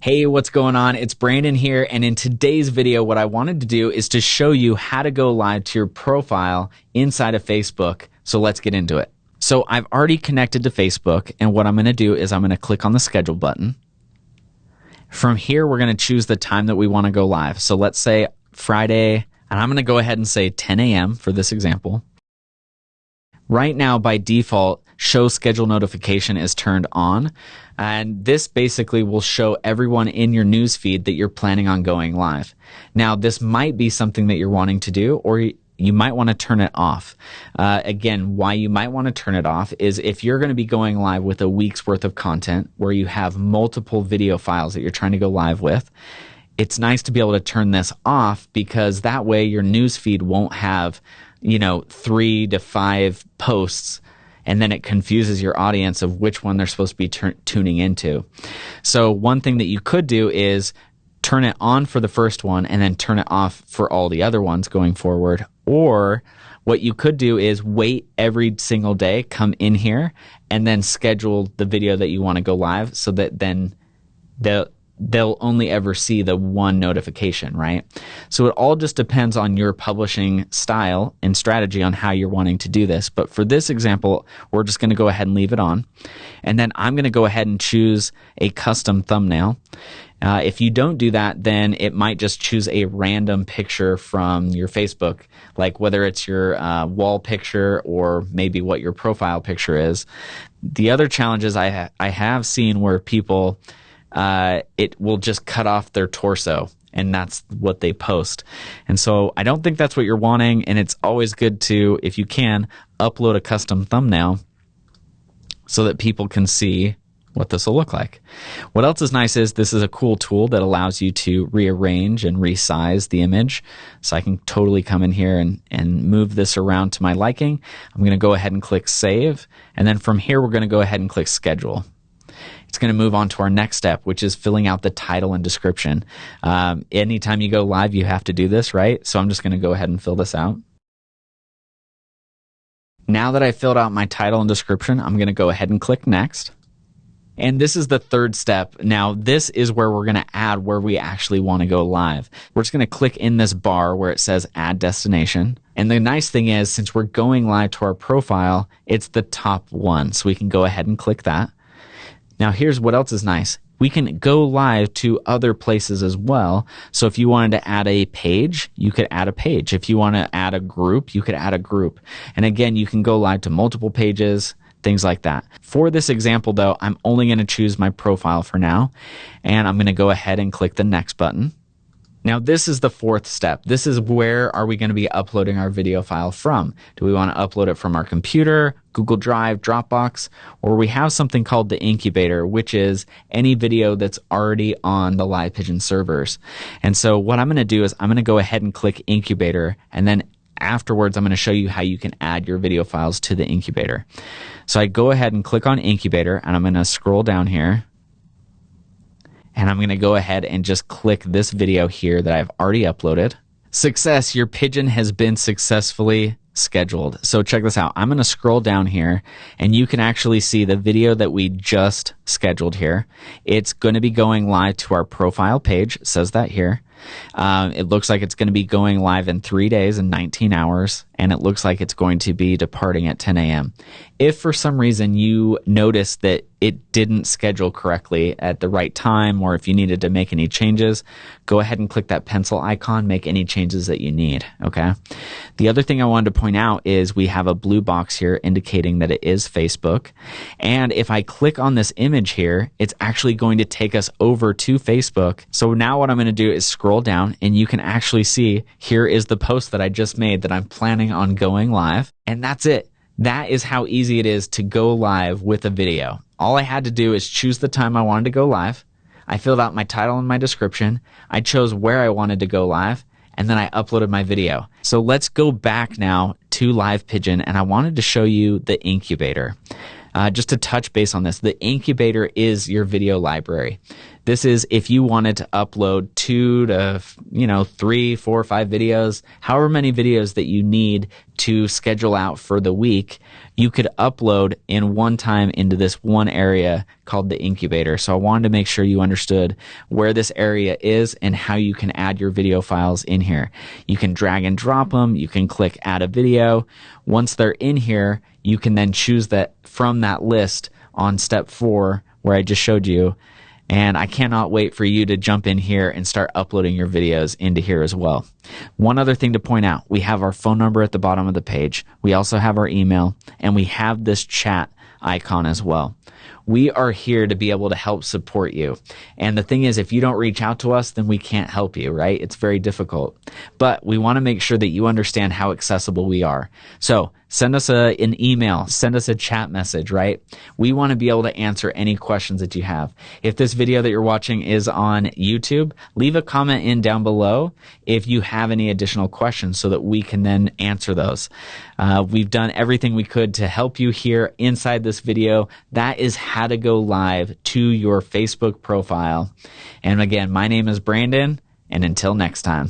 Hey, what's going on? It's Brandon here. And in today's video, what I wanted to do is to show you how to go live to your profile inside of Facebook. So let's get into it. So I've already connected to Facebook. And what I'm going to do is I'm going to click on the schedule button. From here, we're going to choose the time that we want to go live. So let's say Friday, and I'm going to go ahead and say 10 a.m. for this example. Right now, by default, show schedule notification is turned on. And this basically will show everyone in your news feed that you're planning on going live. Now, this might be something that you're wanting to do, or you might want to turn it off. Uh, again, why you might want to turn it off is if you're going to be going live with a week's worth of content where you have multiple video files that you're trying to go live with, it's nice to be able to turn this off because that way your news feed won't have you know, three to five posts and then it confuses your audience of which one they're supposed to be t- tuning into. So one thing that you could do is turn it on for the first one and then turn it off for all the other ones going forward. Or what you could do is wait every single day, come in here and then schedule the video that you want to go live so that then the they'll only ever see the one notification, right? So it all just depends on your publishing style and strategy on how you're wanting to do this. But for this example, we're just going to go ahead and leave it on. And then I'm going to go ahead and choose a custom thumbnail. Uh, if you don't do that, then it might just choose a random picture from your Facebook, like whether it's your uh, wall picture or maybe what your profile picture is. The other challenges I ha- I have seen where people uh, it will just cut off their torso and that's what they post. And so I don't think that's what you're wanting. And it's always good to, if you can, upload a custom thumbnail so that people can see what this will look like. What else is nice is this is a cool tool that allows you to rearrange and resize the image. So I can totally come in here and, and move this around to my liking. I'm going to go ahead and click save. And then from here, we're going to go ahead and click schedule it's going to move on to our next step, which is filling out the title and description. Um, anytime you go live, you have to do this, right? So I'm just going to go ahead and fill this out. Now that I filled out my title and description, I'm going to go ahead and click next. And this is the third step. Now, this is where we're going to add where we actually want to go live. We're just going to click in this bar where it says add destination. And the nice thing is, since we're going live to our profile, it's the top one. So we can go ahead and click that. Now, here's what else is nice. We can go live to other places as well. So if you wanted to add a page, you could add a page. If you want to add a group, you could add a group. And again, you can go live to multiple pages, things like that. For this example though, I'm only going to choose my profile for now. And I'm going to go ahead and click the next button. Now, this is the fourth step. This is where are we going to be uploading our video file from? Do we want to upload it from our computer, Google Drive, Dropbox, or we have something called the incubator, which is any video that's already on the Live Pigeon servers. And so what I'm going to do is I'm going to go ahead and click incubator and then afterwards I'm going to show you how you can add your video files to the incubator. So I go ahead and click on incubator and I'm going to scroll down here and I'm going to go ahead and just click this video here that I've already uploaded. Success, your pigeon has been successfully scheduled. So check this out. I'm going to scroll down here and you can actually see the video that we just scheduled here. It's going to be going live to our profile page. It says that here. Um, it looks like it's going to be going live in three days and 19 hours, and it looks like it's going to be departing at 10 a.m. If for some reason you notice that it didn't schedule correctly at the right time, or if you needed to make any changes, go ahead and click that pencil icon, make any changes that you need. Okay. The other thing I wanted to point out is we have a blue box here indicating that it is Facebook. And if I click on this image here, it's actually going to take us over to Facebook. So now what I'm going to do is scroll down and you can actually see here is the post that I just made that I'm planning on going live. And that's it. That is how easy it is to go live with a video. All I had to do is choose the time I wanted to go live. I filled out my title and my description. I chose where I wanted to go live and then I uploaded my video. So let's go back now to Live Pigeon and I wanted to show you the incubator. Uh, just to touch base on this, the incubator is your video library. This is if you wanted to upload two to, you know, three, four, five videos, however many videos that you need to schedule out for the week, you could upload in one time into this one area called the incubator. So I wanted to make sure you understood where this area is and how you can add your video files in here. You can drag and drop them. You can click add a video. Once they're in here, you can then choose that from that list on step four where I just showed you and I cannot wait for you to jump in here and start uploading your videos into here as well. One other thing to point out we have our phone number at the bottom of the page. We also have our email, and we have this chat icon as well. We are here to be able to help support you. And the thing is, if you don't reach out to us, then we can't help you, right? It's very difficult. But we want to make sure that you understand how accessible we are. So send us a, an email, send us a chat message, right? We want to be able to answer any questions that you have. If this video that you're watching is on YouTube, leave a comment in down below if you have any additional questions so that we can then answer those. Uh, we've done everything we could to help you here inside this video. That is how to go live to your Facebook profile. And again, my name is Brandon, and until next time.